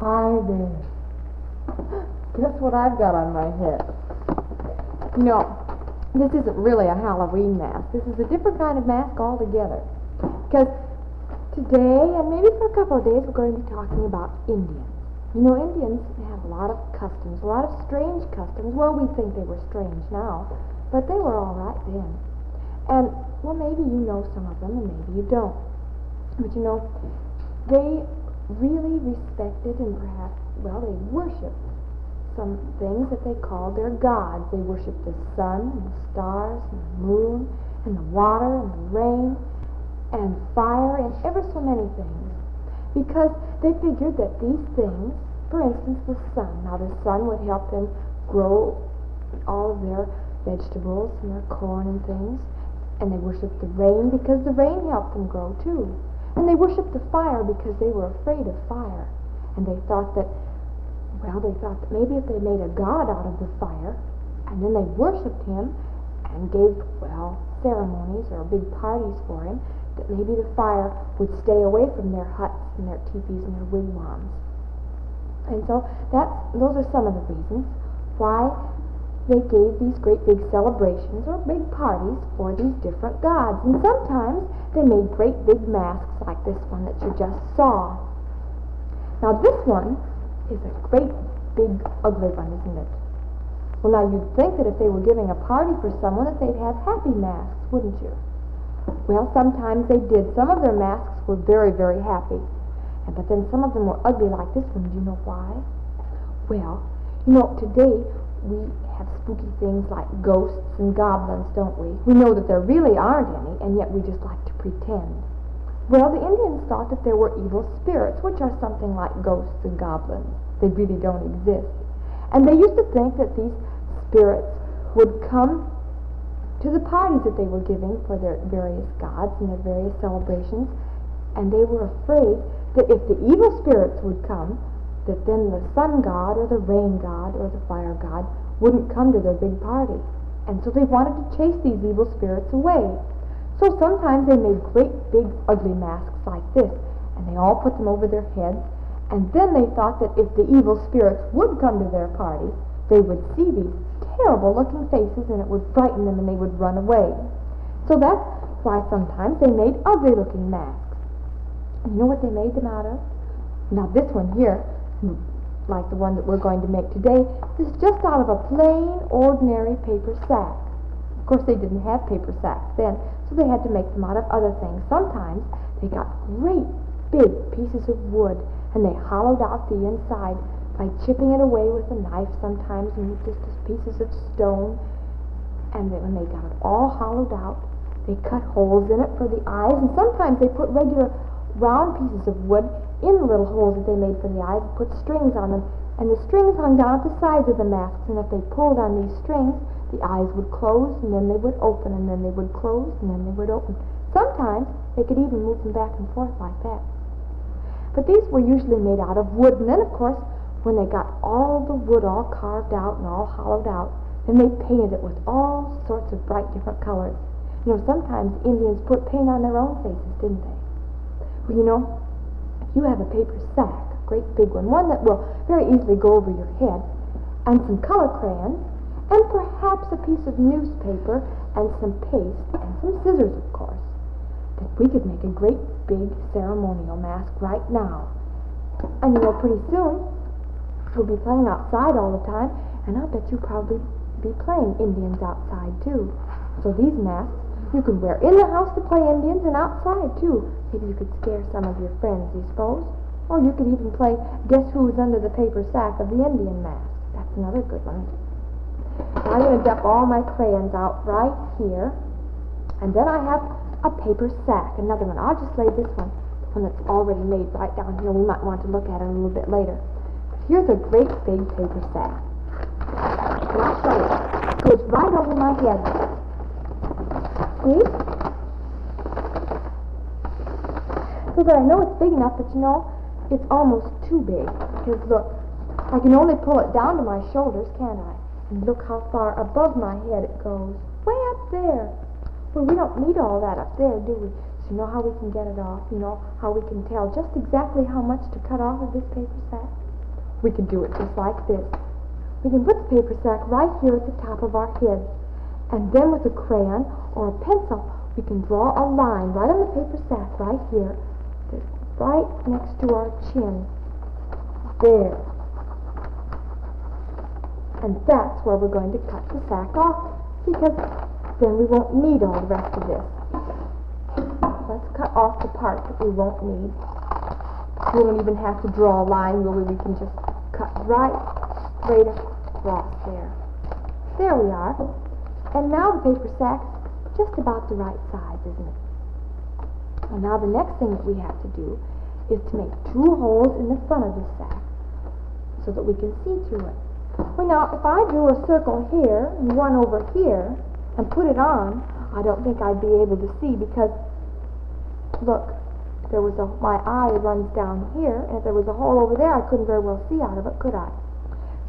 Hi there. Guess what I've got on my head? You know, this isn't really a Halloween mask. This is a different kind of mask altogether. Because today, and maybe for a couple of days, we're going to be talking about Indians. You know, Indians have a lot of customs, a lot of strange customs. Well, we think they were strange now, but they were all right then. And, well, maybe you know some of them, and maybe you don't. But you know, they really respected and perhaps, well, they worshiped some things that they called their gods. They worshiped the sun and the stars and the moon and the water and the rain and fire and ever so many things. Because they figured that these things, for instance, the sun, now the sun would help them grow all of their vegetables and their corn and things. And they worshiped the rain because the rain helped them grow too. And they worshiped the fire because they were afraid of fire. And they thought that, well, they thought that maybe if they made a god out of the fire, and then they worshiped him and gave, well, ceremonies or big parties for him, that maybe the fire would stay away from their huts and their teepees and their wigwams. And so that's, those are some of the reasons why they gave these great big celebrations or big parties for these different gods. And sometimes they made great big masks like this one that you just saw. Now this one is a great big ugly one, isn't it? Well, now you'd think that if they were giving a party for someone that they'd have happy masks, wouldn't you? Well, sometimes they did. Some of their masks were very, very happy. And, but then some of them were ugly like this one. Do you know why? Well, you know, today we have spooky things like ghosts and goblins, don't we? We know that there really aren't any, and yet we just like to pretend. Well, the Indians thought that there were evil spirits, which are something like ghosts and goblins. They really don't exist. And they used to think that these spirits would come to the parties that they were giving for their various gods and their various celebrations, and they were afraid that if the evil spirits would come, that then the sun god or the rain god or the fire god wouldn't come to their big party. And so they wanted to chase these evil spirits away. So sometimes they made great big ugly masks like this, and they all put them over their heads, and then they thought that if the evil spirits would come to their party, they would see these terrible looking faces and it would frighten them and they would run away. So that's why sometimes they made ugly looking masks. And you know what they made them out of? Now this one here like the one that we're going to make today, This is just out of a plain, ordinary paper sack. Of course, they didn't have paper sacks then, so they had to make them out of other things. Sometimes they got great big pieces of wood, and they hollowed out the inside by chipping it away with a knife sometimes, and just as pieces of stone. And then when they got it all hollowed out, they cut holes in it for the eyes, and sometimes they put regular round pieces of wood in the little holes that they made for the eyes, and put strings on them, and the strings hung down at the sides of the masks, and if they pulled on these strings, the eyes would close, and then they would open, and then they would close, and then they would open. Sometimes they could even move them back and forth like that. But these were usually made out of wood, and then, of course, when they got all the wood all carved out and all hollowed out, then they painted it with all sorts of bright different colors. You know, sometimes Indians put paint on their own faces, didn't they? You know, if you have a paper sack, a great big one, one that will very easily go over your head, and some color crayons, and perhaps a piece of newspaper, and some paste, and some scissors, of course, that we could make a great big ceremonial mask right now. And you know, pretty soon, we'll be playing outside all the time, and I'll bet you'll probably be playing Indians outside too. So these masks you can wear in the house to play Indians and outside too. Maybe you could scare some of your friends, you suppose. Or you could even play Guess Who's Under the Paper Sack of the Indian Mask. That's another good one. Now I'm going to dump all my crayons out right here. And then I have a paper sack, another one. I'll just lay this one, the one that's already made right down here. We might want to look at it a little bit later. Here's a great big paper sack. And I'll show you. It goes right over my head. See? So that I know it's big enough, but you know, it's almost too big. Because look, I can only pull it down to my shoulders, can't I? And look how far above my head it goes. Way up there. Well, we don't need all that up there, do we? So you know how we can get it off? You know how we can tell just exactly how much to cut off of this paper sack? we can do it just like this. We can put the paper sack right here at the top of our head. And then with a crayon or a pencil, we can draw a line right on the paper sack right here, right next to our chin. There. And that's where we're going to cut the sack off because then we won't need all the rest of this. Let's cut off the part that we won't need. We don't even have to draw a line, will we? Can just cut right straight across there. There we are. And now the paper sack's just about the right size, isn't it? And now the next thing that we have to do is to make two holes in the front of the sack so that we can see through it. Well, now, if I drew a circle here and one over here and put it on, I don't think I'd be able to see because, look, there was a, my eye runs down here, and if there was a hole over there, I couldn't very well see out of it, could I?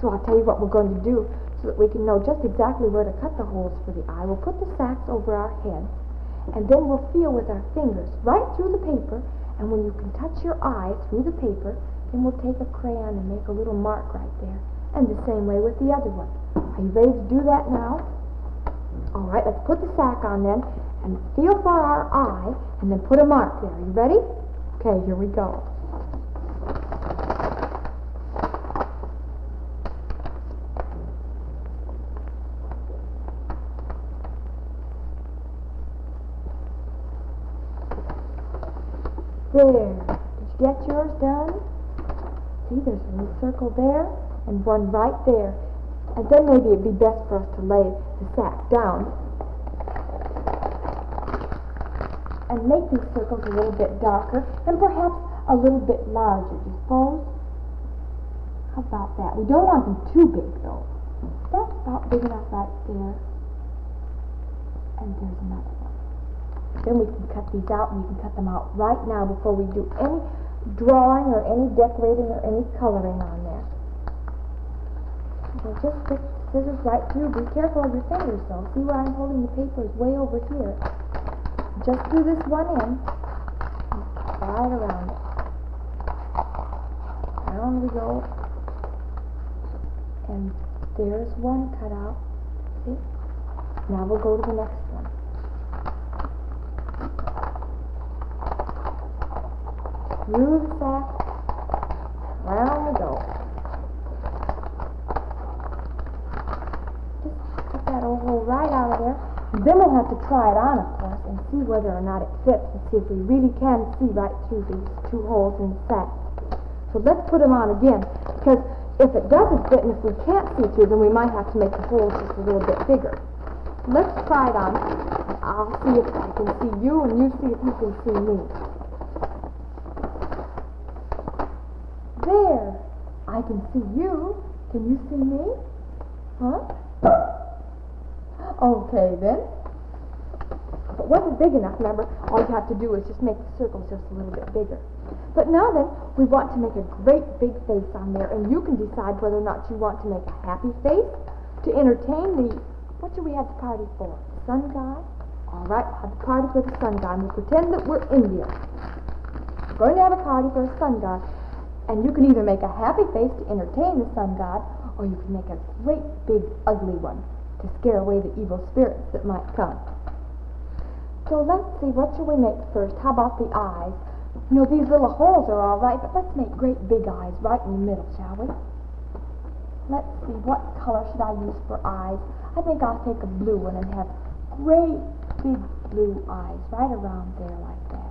So I'll tell you what we're going to do so that we can know just exactly where to cut the holes for the eye. We'll put the sacks over our heads, and then we'll feel with our fingers right through the paper, and when you can touch your eye through the paper, then we'll take a crayon and make a little mark right there. And the same way with the other one. Are you ready to do that now? All right, let's put the sack on then, and feel for our eye, and then put a mark there. Are you ready? Okay, here we go. There. Did you get yours done? See, there's a little circle there and one right there. And then maybe it'd be best for us to lay the sack down and make these circles a little bit darker and perhaps a little bit larger, do you suppose? How about that? We don't want them too big though. That's about big enough right there. And there's another one. Then we can cut these out and we can cut them out right now before we do any drawing or any decorating or any coloring on there. So just stick scissors right through. Be careful of your fingers though. See where I'm holding the paper is way over here. Just do this one end. Right around it. Down we go. And there's one cut out. See? Now we'll go to the next one. through the sack, round we go. Just cut that old hole right out of there. And then we'll have to try it on, of course, and see whether or not it fits, and see if we really can see right through these two holes in the sack. So let's put them on again, because if it doesn't fit and if we can't see through, then we might have to make the holes just a little bit bigger. Let's try it on. I'll see if I can see you, and you see if you can see me. There. I can see you. Can you see me? Huh? Okay, then. If it wasn't big enough, remember, all you have to do is just make the circles just a little bit bigger. But now then, we want to make a great big face on there, and you can decide whether or not you want to make a happy face to entertain the, what should we have the party for? Sun god? All right, we'll have the party for the sun god, and we'll pretend that we're India. We're going to have a party for a sun god, and you can either make a happy face to entertain the sun god, or you can make a great big ugly one to scare away the evil spirits that might come. So let's see, what shall we make first? How about the eyes? You know, these little holes are all right, but let's make great big eyes right in the middle, shall we? Let's see, what color should I use for eyes? I think I'll take a blue one and have great big blue eyes right around there like that.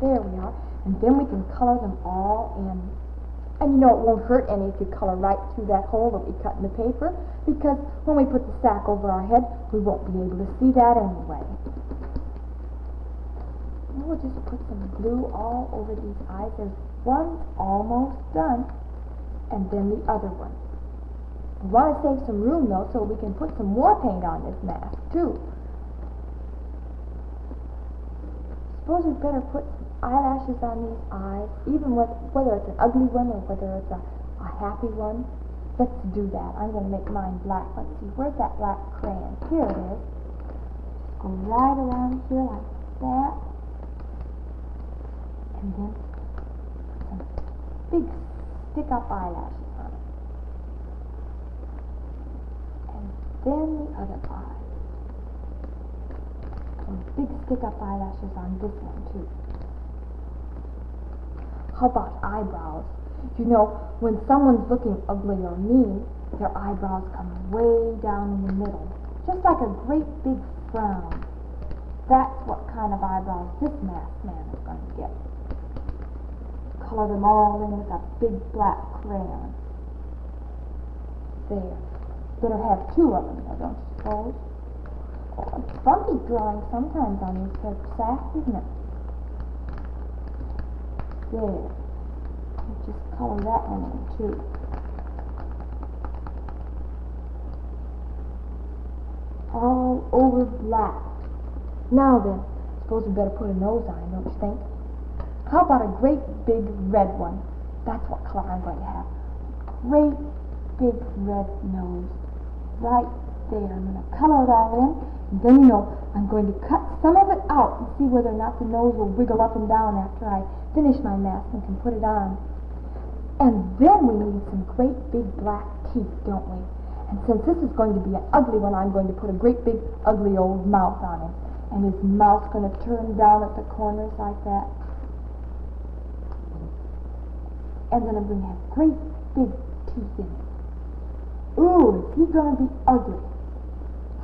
There we are. And then we can color them all in. And you know it won't hurt any if you color right through that hole that we cut in the paper because when we put the sack over our head, we won't be able to see that anyway. And we'll just put some glue all over these eyes. There's one almost done, and then the other one. We want to save some room though so we can put some more paint on this mask too. Suppose we'd better put eyelashes on these eyes, even with, whether it's an ugly one or whether it's a, a happy one. Let's do that. I'm going to make mine black. Let's see, where's that black crayon? Here it is. Go right around here like that. And then some big stick-up eyelashes on it. And then the other eye. Some big stick-up eyelashes on this one too. How about eyebrows? You know, when someone's looking ugly or mean, their eyebrows come way down in the middle, just like a great big frown. That's what kind of eyebrows this masked man is going to get. Color them all in with a big black crayon. There. Better have two of them, though, don't you suppose? Oh, it's funky drawing sometimes on these paper sacks, isn't it? There. I Just color that one in too. All over black. Now then, suppose we better put a nose on him, don't you think? How about a great big red one? That's what color I'm going to have. Great big red nose. Right there. I'm going to color it all in. And then, you know, I'm going to cut some of it out and see whether or not the nose will wiggle up and down after I finish my mask and can put it on. And then we need some great big black teeth, don't we? And since this is going to be an ugly one, I'm going to put a great big ugly old mouth on him. And his mouth's going to turn down at the corners like that. And then I'm going to have great big teeth in it. Ooh, is he going to be ugly?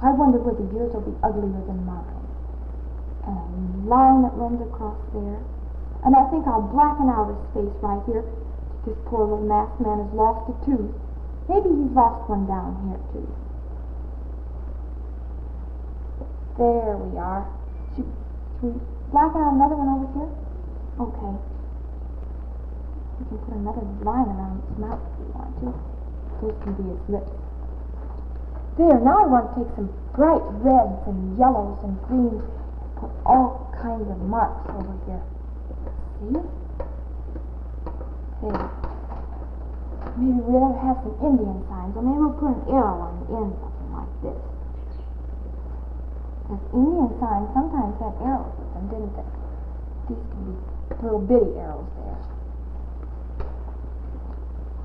I wonder whether yours will be uglier than mine. And a line that runs across there. And I think I'll blacken out his face right here. This poor little masked man has lost a tooth. Maybe he's lost one down here too. There we are. Should, should we blacken out another one over here? Okay. We can put another line around his mouth if we want to. Those can be his lips. There, now I want to take some bright reds and yellows and greens and put all kinds of marks over here. Hmm. See? There. Maybe we'll have some Indian signs, or maybe we'll put an arrow on the end, something like this. Because Indian signs sometimes had arrows with them, didn't they? These can be little bitty arrows there.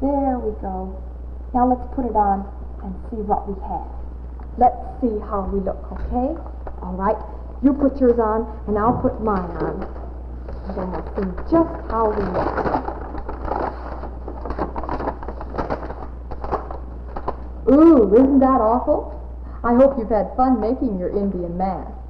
There we go. Now let's put it on and see what we have. Let's see how we look, okay? All right. You put yours on, and I'll put mine on. We'll see just how we look. Ooh, isn't that awful? I hope you've had fun making your Indian mask.